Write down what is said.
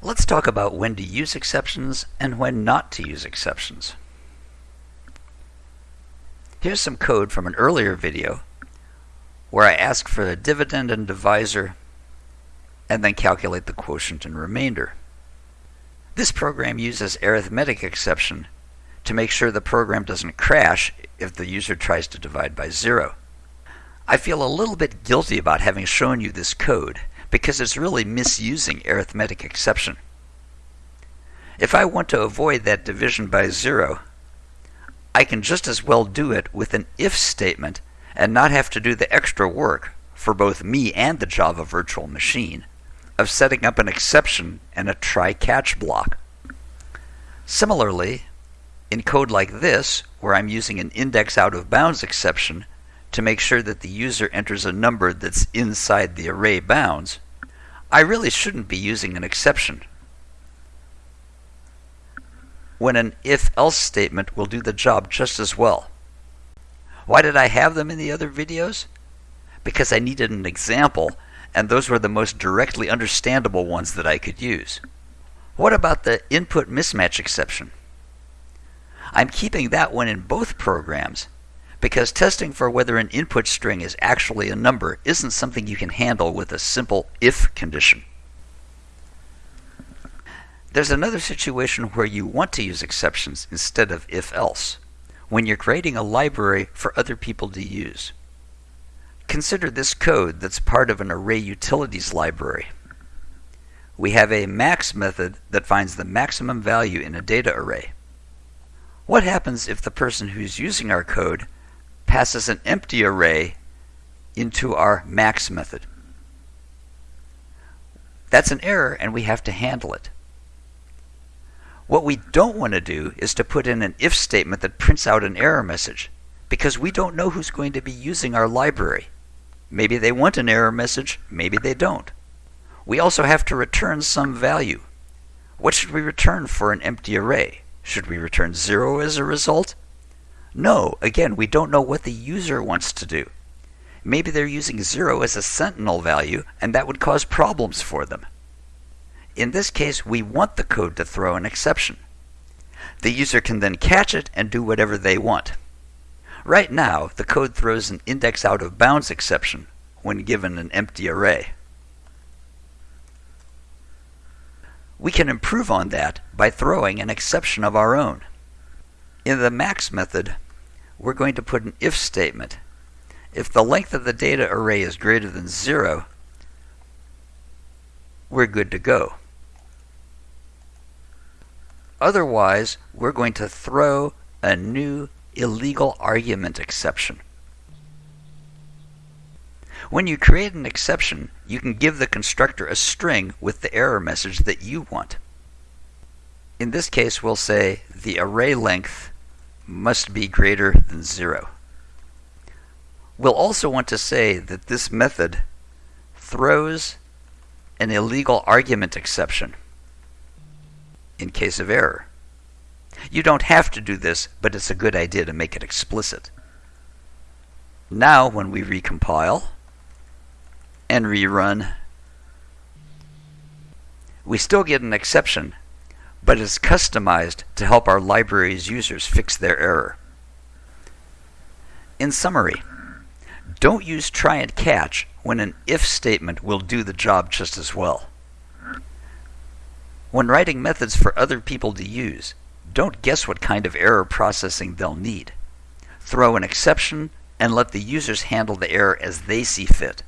Let's talk about when to use exceptions and when not to use exceptions. Here's some code from an earlier video where I ask for the dividend and divisor and then calculate the quotient and remainder. This program uses arithmetic exception to make sure the program doesn't crash if the user tries to divide by zero. I feel a little bit guilty about having shown you this code because it's really misusing arithmetic exception. If I want to avoid that division by zero, I can just as well do it with an if statement and not have to do the extra work for both me and the Java virtual machine of setting up an exception and a try-catch block. Similarly, in code like this, where I'm using an index out of bounds exception to make sure that the user enters a number that's inside the array bounds, I really shouldn't be using an exception. When an if-else statement will do the job just as well. Why did I have them in the other videos? Because I needed an example, and those were the most directly understandable ones that I could use. What about the input mismatch exception? I'm keeping that one in both programs because testing for whether an input string is actually a number isn't something you can handle with a simple if condition. There's another situation where you want to use exceptions instead of if else, when you're creating a library for other people to use. Consider this code that's part of an array utilities library. We have a max method that finds the maximum value in a data array. What happens if the person who's using our code passes an empty array into our max method. That's an error and we have to handle it. What we don't want to do is to put in an if statement that prints out an error message because we don't know who's going to be using our library. Maybe they want an error message, maybe they don't. We also have to return some value. What should we return for an empty array? Should we return 0 as a result? No, again, we don't know what the user wants to do. Maybe they're using 0 as a sentinel value, and that would cause problems for them. In this case, we want the code to throw an exception. The user can then catch it and do whatever they want. Right now, the code throws an index out of bounds exception when given an empty array. We can improve on that by throwing an exception of our own. In the max method, we're going to put an if statement. If the length of the data array is greater than 0, we're good to go. Otherwise, we're going to throw a new illegal argument exception. When you create an exception, you can give the constructor a string with the error message that you want. In this case, we'll say the array length must be greater than 0. We'll also want to say that this method throws an illegal argument exception in case of error. You don't have to do this, but it's a good idea to make it explicit. Now, when we recompile and rerun, we still get an exception but is customized to help our library's users fix their error. In summary, don't use try and catch when an if statement will do the job just as well. When writing methods for other people to use, don't guess what kind of error processing they'll need. Throw an exception and let the users handle the error as they see fit.